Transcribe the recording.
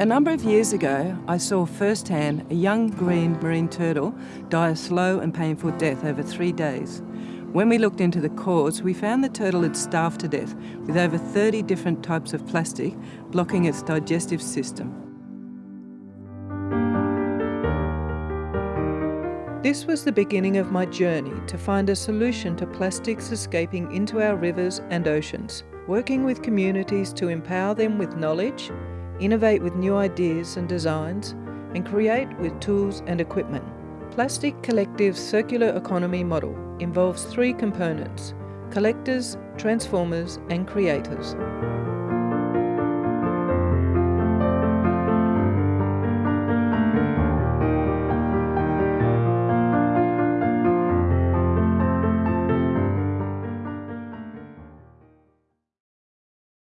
A number of years ago, I saw firsthand a young green marine turtle die a slow and painful death over three days. When we looked into the cause, we found the turtle had starved to death with over 30 different types of plastic blocking its digestive system. This was the beginning of my journey to find a solution to plastics escaping into our rivers and oceans, working with communities to empower them with knowledge, innovate with new ideas and designs, and create with tools and equipment. Plastic Collective's circular economy model involves three components collectors, transformers, and creators.